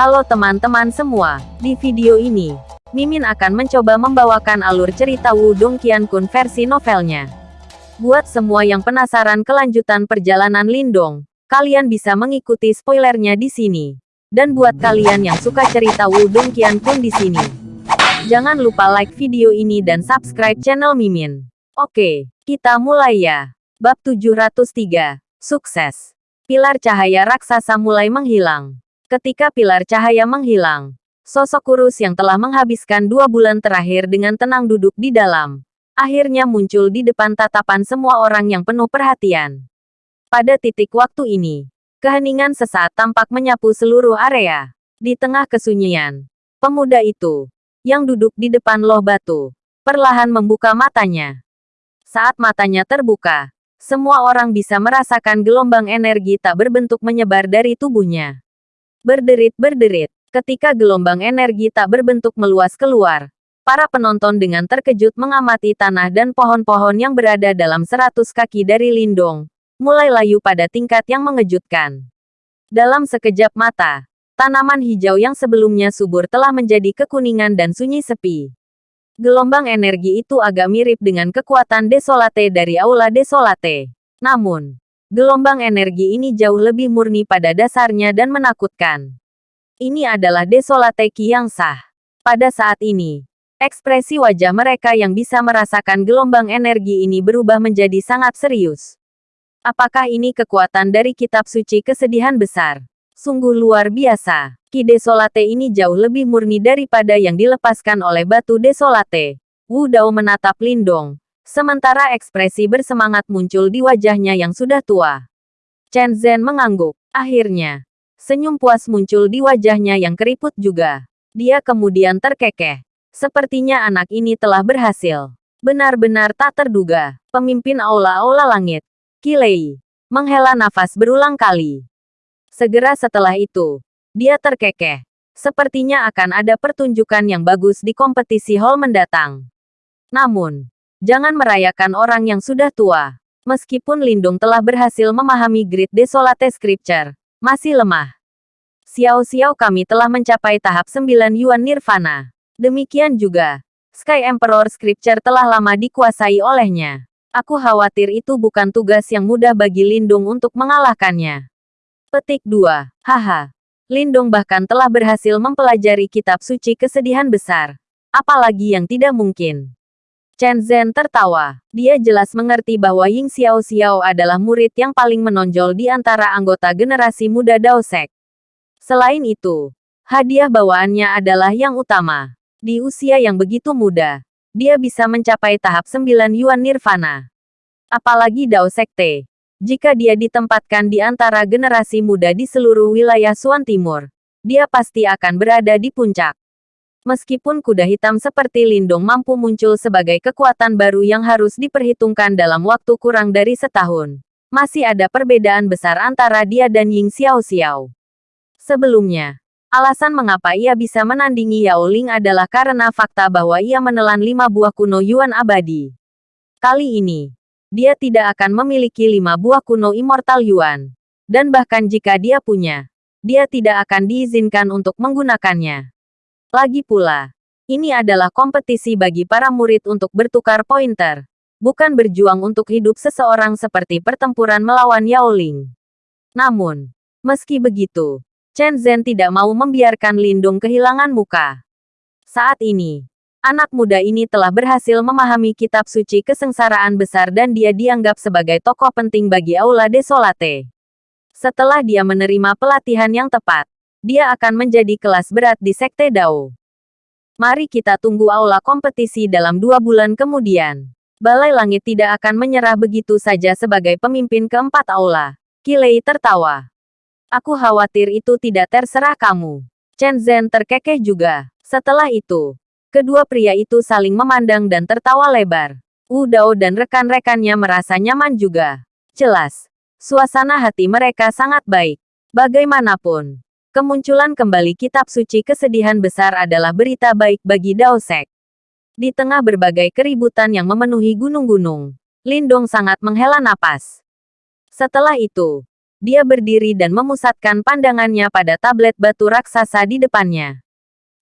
Halo teman-teman semua, di video ini, Mimin akan mencoba membawakan alur cerita Wudong Qiankun versi novelnya. Buat semua yang penasaran kelanjutan perjalanan Lindong, kalian bisa mengikuti spoilernya di sini. Dan buat kalian yang suka cerita Wudong Qiankun di sini, jangan lupa like video ini dan subscribe channel Mimin. Oke, kita mulai ya. Bab 703, Sukses. Pilar cahaya raksasa mulai menghilang. Ketika pilar cahaya menghilang, sosok kurus yang telah menghabiskan dua bulan terakhir dengan tenang duduk di dalam, akhirnya muncul di depan tatapan semua orang yang penuh perhatian. Pada titik waktu ini, keheningan sesaat tampak menyapu seluruh area. Di tengah kesunyian, pemuda itu, yang duduk di depan loh batu, perlahan membuka matanya. Saat matanya terbuka, semua orang bisa merasakan gelombang energi tak berbentuk menyebar dari tubuhnya. Berderit-berderit, ketika gelombang energi tak berbentuk meluas keluar. Para penonton dengan terkejut mengamati tanah dan pohon-pohon yang berada dalam seratus kaki dari Lindong, mulai layu pada tingkat yang mengejutkan. Dalam sekejap mata, tanaman hijau yang sebelumnya subur telah menjadi kekuningan dan sunyi sepi. Gelombang energi itu agak mirip dengan kekuatan desolate dari Aula Desolate. Namun, Gelombang energi ini jauh lebih murni pada dasarnya dan menakutkan. Ini adalah desolate ki yang sah. Pada saat ini, ekspresi wajah mereka yang bisa merasakan gelombang energi ini berubah menjadi sangat serius. Apakah ini kekuatan dari kitab suci kesedihan besar? Sungguh luar biasa. Ki desolate ini jauh lebih murni daripada yang dilepaskan oleh batu desolate. Wu Dao menatap Lindong, Sementara ekspresi bersemangat muncul di wajahnya yang sudah tua. Chen Zhen mengangguk. Akhirnya, senyum puas muncul di wajahnya yang keriput juga. Dia kemudian terkekeh. Sepertinya anak ini telah berhasil. Benar-benar tak terduga. Pemimpin aula-aula langit. Kilei. Menghela nafas berulang kali. Segera setelah itu, dia terkekeh. Sepertinya akan ada pertunjukan yang bagus di kompetisi hall mendatang. Namun, Jangan merayakan orang yang sudah tua. Meskipun Lindung telah berhasil memahami Grid Desolate Scripture, masih lemah. Xiao-xiao kami telah mencapai tahap 9 Yuan Nirvana. Demikian juga, Sky Emperor Scripture telah lama dikuasai olehnya. Aku khawatir itu bukan tugas yang mudah bagi Lindung untuk mengalahkannya. Petik 2. Haha. Lindung bahkan telah berhasil mempelajari kitab suci kesedihan besar. Apalagi yang tidak mungkin. Chen Zhen tertawa. Dia jelas mengerti bahwa Ying Xiao Xiao adalah murid yang paling menonjol di antara anggota generasi muda Dao Sek. Selain itu, hadiah bawaannya adalah yang utama. Di usia yang begitu muda, dia bisa mencapai tahap 9 Yuan Nirvana. Apalagi Dao Sekte. Jika dia ditempatkan di antara generasi muda di seluruh wilayah Suan Timur, dia pasti akan berada di puncak. Meskipun kuda hitam seperti Lindong mampu muncul sebagai kekuatan baru yang harus diperhitungkan dalam waktu kurang dari setahun, masih ada perbedaan besar antara dia dan Ying Xiao Xiao. Sebelumnya, alasan mengapa ia bisa menandingi Yao Ling adalah karena fakta bahwa ia menelan lima buah kuno Yuan abadi. Kali ini, dia tidak akan memiliki lima buah kuno Immortal Yuan. Dan bahkan jika dia punya, dia tidak akan diizinkan untuk menggunakannya. Lagi pula, ini adalah kompetisi bagi para murid untuk bertukar pointer, bukan berjuang untuk hidup seseorang seperti pertempuran melawan Yao Ling. Namun, meski begitu, Chen Zhen tidak mau membiarkan Lindung kehilangan muka. Saat ini, anak muda ini telah berhasil memahami kitab suci kesengsaraan besar dan dia dianggap sebagai tokoh penting bagi Aula Desolate. Setelah dia menerima pelatihan yang tepat, dia akan menjadi kelas berat di Sekte Dao. Mari kita tunggu aula kompetisi dalam dua bulan kemudian. Balai Langit tidak akan menyerah begitu saja sebagai pemimpin keempat aula. Kilei tertawa. Aku khawatir itu tidak terserah kamu. Chen Zhen terkekeh juga. Setelah itu, kedua pria itu saling memandang dan tertawa lebar. Wu Dao dan rekan-rekannya merasa nyaman juga. Jelas, suasana hati mereka sangat baik. Bagaimanapun, Kemunculan kembali kitab suci kesedihan besar adalah berita baik bagi Dao Sek. Di tengah berbagai keributan yang memenuhi gunung-gunung, Lindong sangat menghela napas. Setelah itu, Dia berdiri dan memusatkan pandangannya pada tablet batu raksasa di depannya.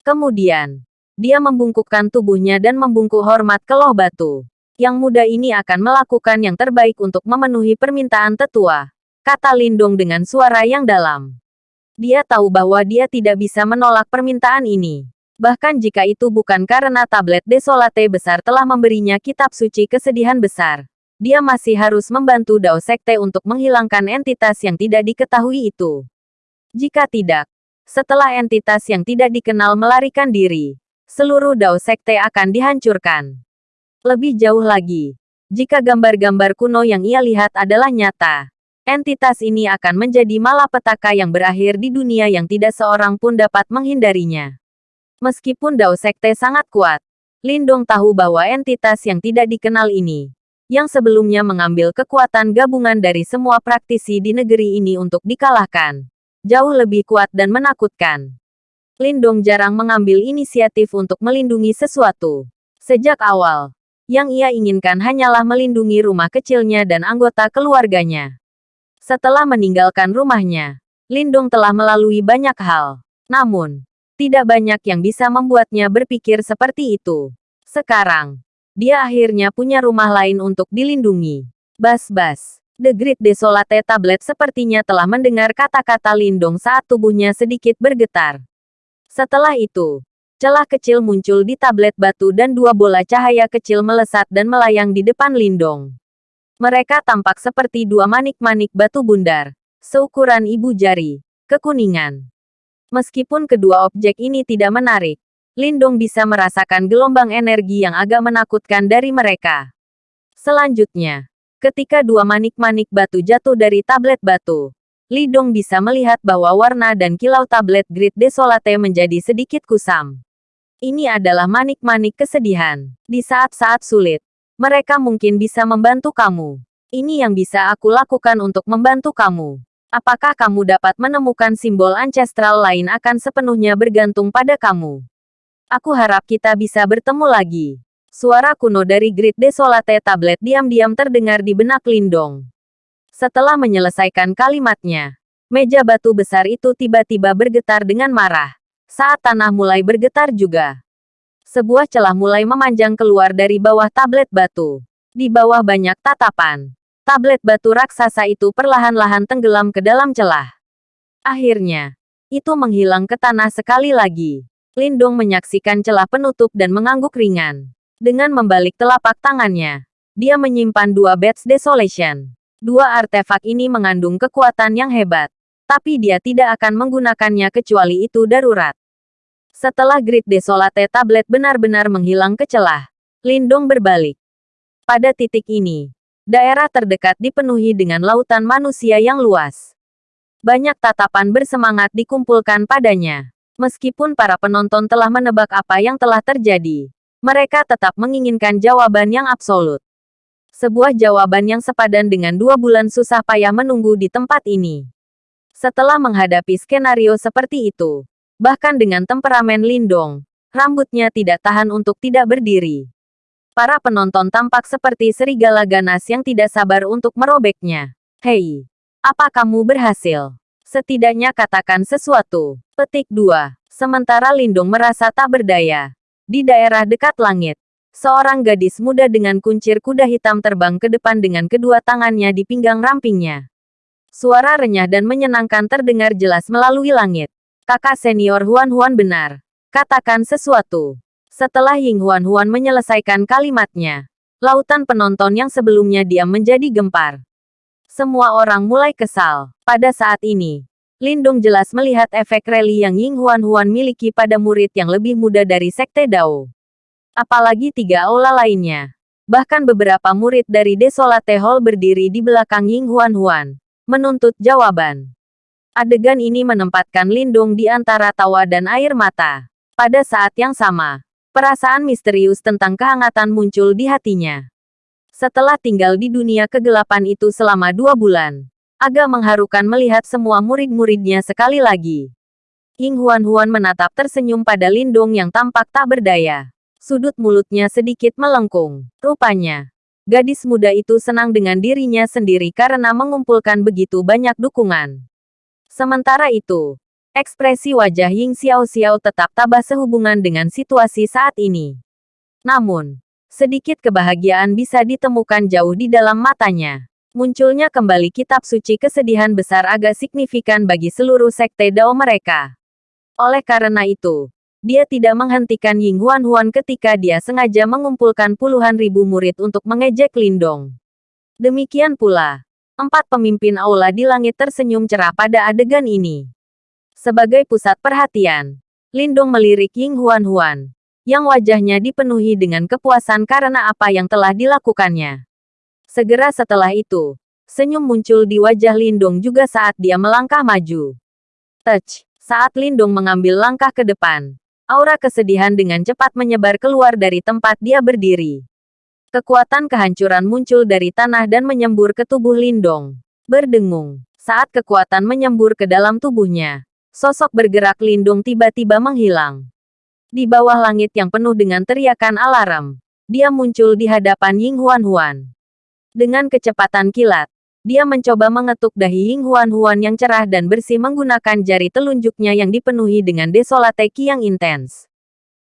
Kemudian, dia membungkukkan tubuhnya dan membungkuk hormat ke loh batu. Yang muda ini akan melakukan yang terbaik untuk memenuhi permintaan tetua, kata Lindong dengan suara yang dalam. Dia tahu bahwa dia tidak bisa menolak permintaan ini. Bahkan jika itu bukan karena tablet desolate besar telah memberinya kitab suci kesedihan besar. Dia masih harus membantu Dao Sekte untuk menghilangkan entitas yang tidak diketahui itu. Jika tidak, setelah entitas yang tidak dikenal melarikan diri, seluruh Dao Sekte akan dihancurkan. Lebih jauh lagi, jika gambar-gambar kuno yang ia lihat adalah nyata, entitas ini akan menjadi malapetaka yang berakhir di dunia yang tidak seorang pun dapat menghindarinya. Meskipun Dao Sekte sangat kuat, Lindong tahu bahwa entitas yang tidak dikenal ini, yang sebelumnya mengambil kekuatan gabungan dari semua praktisi di negeri ini untuk dikalahkan, jauh lebih kuat dan menakutkan. Lindong jarang mengambil inisiatif untuk melindungi sesuatu. Sejak awal, yang ia inginkan hanyalah melindungi rumah kecilnya dan anggota keluarganya. Setelah meninggalkan rumahnya, Lindung telah melalui banyak hal. Namun, tidak banyak yang bisa membuatnya berpikir seperti itu. Sekarang, dia akhirnya punya rumah lain untuk dilindungi. Bas-bas. The Great Desolate Tablet sepertinya telah mendengar kata-kata Lindong saat tubuhnya sedikit bergetar. Setelah itu, Celah kecil muncul di tablet batu dan dua bola cahaya kecil melesat dan melayang di depan Lindong. Mereka tampak seperti dua manik-manik batu bundar, seukuran ibu jari, kekuningan. Meskipun kedua objek ini tidak menarik, Lindong bisa merasakan gelombang energi yang agak menakutkan dari mereka. Selanjutnya, ketika dua manik-manik batu jatuh dari tablet batu, Lidong bisa melihat bahwa warna dan kilau tablet Grid Desolate menjadi sedikit kusam. Ini adalah manik-manik kesedihan. Di saat-saat sulit, mereka mungkin bisa membantu kamu. Ini yang bisa aku lakukan untuk membantu kamu. Apakah kamu dapat menemukan simbol ancestral lain akan sepenuhnya bergantung pada kamu. Aku harap kita bisa bertemu lagi. Suara kuno dari Grid Desolate Tablet diam-diam terdengar di benak Lindong. Setelah menyelesaikan kalimatnya, meja batu besar itu tiba-tiba bergetar dengan marah. Saat tanah mulai bergetar juga. Sebuah celah mulai memanjang keluar dari bawah tablet batu. Di bawah banyak tatapan. Tablet batu raksasa itu perlahan-lahan tenggelam ke dalam celah. Akhirnya, itu menghilang ke tanah sekali lagi. Lindong menyaksikan celah penutup dan mengangguk ringan. Dengan membalik telapak tangannya, dia menyimpan dua Bats Desolation. Dua artefak ini mengandung kekuatan yang hebat tapi dia tidak akan menggunakannya kecuali itu darurat. Setelah Grid Desolate tablet benar-benar menghilang ke celah, Lindong berbalik. Pada titik ini, daerah terdekat dipenuhi dengan lautan manusia yang luas. Banyak tatapan bersemangat dikumpulkan padanya. Meskipun para penonton telah menebak apa yang telah terjadi, mereka tetap menginginkan jawaban yang absolut. Sebuah jawaban yang sepadan dengan dua bulan susah payah menunggu di tempat ini. Setelah menghadapi skenario seperti itu, bahkan dengan temperamen Lindong, rambutnya tidak tahan untuk tidak berdiri. Para penonton tampak seperti serigala ganas yang tidak sabar untuk merobeknya. Hei, apa kamu berhasil? Setidaknya katakan sesuatu. Petik 2. Sementara Lindung merasa tak berdaya. Di daerah dekat langit, seorang gadis muda dengan kuncir kuda hitam terbang ke depan dengan kedua tangannya di pinggang rampingnya. Suara renyah dan menyenangkan terdengar jelas melalui langit. Kakak senior Huan Huan benar. Katakan sesuatu. Setelah Ying Huan Huan menyelesaikan kalimatnya, lautan penonton yang sebelumnya diam menjadi gempar. Semua orang mulai kesal. Pada saat ini, Lindung jelas melihat efek rally yang Ying Huan Huan miliki pada murid yang lebih muda dari Sekte Dao. Apalagi tiga aula lainnya. Bahkan beberapa murid dari Desolate Hall berdiri di belakang Ying Huan Huan menuntut jawaban. Adegan ini menempatkan Lindung di antara tawa dan air mata. Pada saat yang sama, perasaan misterius tentang kehangatan muncul di hatinya. Setelah tinggal di dunia kegelapan itu selama dua bulan, agak mengharukan melihat semua murid-muridnya sekali lagi. Ying Huan-Huan menatap tersenyum pada Lindung yang tampak tak berdaya. Sudut mulutnya sedikit melengkung. Rupanya, Gadis muda itu senang dengan dirinya sendiri karena mengumpulkan begitu banyak dukungan. Sementara itu, ekspresi wajah Ying Xiao Xiao tetap tabah sehubungan dengan situasi saat ini. Namun, sedikit kebahagiaan bisa ditemukan jauh di dalam matanya. Munculnya kembali kitab suci kesedihan besar agak signifikan bagi seluruh sekte Dao mereka. Oleh karena itu, dia tidak menghentikan Ying Huan Huan ketika dia sengaja mengumpulkan puluhan ribu murid untuk mengejek Lindong. Demikian pula, empat pemimpin aula di langit tersenyum cerah pada adegan ini. Sebagai pusat perhatian, Lindong melirik Ying Huan Huan, yang wajahnya dipenuhi dengan kepuasan karena apa yang telah dilakukannya. Segera setelah itu, senyum muncul di wajah Lindong juga saat dia melangkah maju. Touch! Saat Lindong mengambil langkah ke depan, Aura kesedihan dengan cepat menyebar keluar dari tempat dia berdiri. Kekuatan kehancuran muncul dari tanah dan menyembur ke tubuh Lindong. Berdengung. Saat kekuatan menyembur ke dalam tubuhnya, sosok bergerak Lindung tiba-tiba menghilang. Di bawah langit yang penuh dengan teriakan alarm, dia muncul di hadapan Ying Huan Huan. Dengan kecepatan kilat, dia mencoba mengetuk dahi Ying Huan Huan yang cerah dan bersih menggunakan jari telunjuknya yang dipenuhi dengan desolate ki yang intens.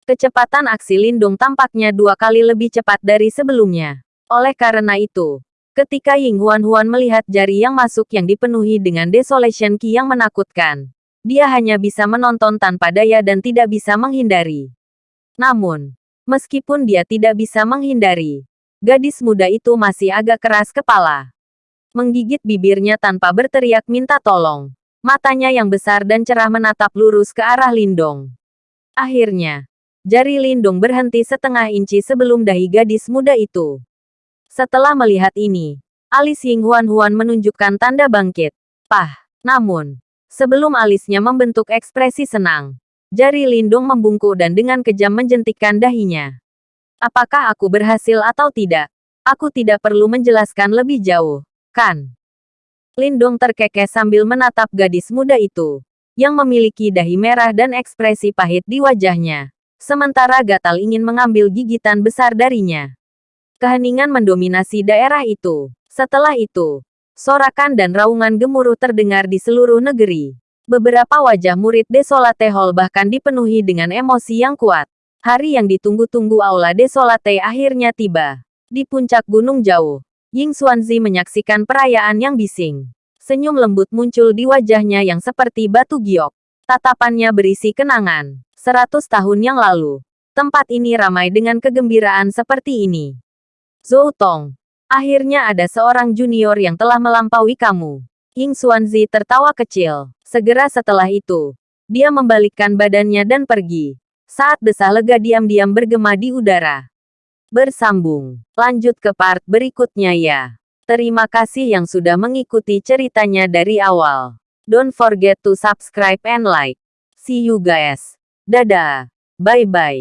Kecepatan aksi Lindung tampaknya dua kali lebih cepat dari sebelumnya. Oleh karena itu, ketika Ying Huan Huan melihat jari yang masuk yang dipenuhi dengan desolation ki yang menakutkan, dia hanya bisa menonton tanpa daya dan tidak bisa menghindari. Namun, meskipun dia tidak bisa menghindari, gadis muda itu masih agak keras kepala menggigit bibirnya tanpa berteriak minta tolong. Matanya yang besar dan cerah menatap lurus ke arah Lindong. Akhirnya, jari Lindong berhenti setengah inci sebelum dahi gadis muda itu. Setelah melihat ini, alis Ying Huan Huan menunjukkan tanda bangkit. Pah! Namun, sebelum alisnya membentuk ekspresi senang, jari Lindong membungkuk dan dengan kejam menjentikkan dahinya. Apakah aku berhasil atau tidak? Aku tidak perlu menjelaskan lebih jauh. Kan? Lindong terkekeh sambil menatap gadis muda itu, yang memiliki dahi merah dan ekspresi pahit di wajahnya. Sementara Gatal ingin mengambil gigitan besar darinya. Keheningan mendominasi daerah itu. Setelah itu, sorakan dan raungan gemuruh terdengar di seluruh negeri. Beberapa wajah murid Desolate Hall bahkan dipenuhi dengan emosi yang kuat. Hari yang ditunggu-tunggu Aula Desolate akhirnya tiba. Di puncak gunung jauh, Ying Xuanzi menyaksikan perayaan yang bising. Senyum lembut muncul di wajahnya yang seperti batu giok. Tatapannya berisi kenangan. Seratus tahun yang lalu, tempat ini ramai dengan kegembiraan seperti ini. Zhou Tong, akhirnya ada seorang junior yang telah melampaui kamu. Ying Xuanzi tertawa kecil. Segera setelah itu, dia membalikkan badannya dan pergi. Saat desah lega diam-diam bergema di udara. Bersambung. Lanjut ke part berikutnya ya. Terima kasih yang sudah mengikuti ceritanya dari awal. Don't forget to subscribe and like. See you guys. Dadah. Bye-bye.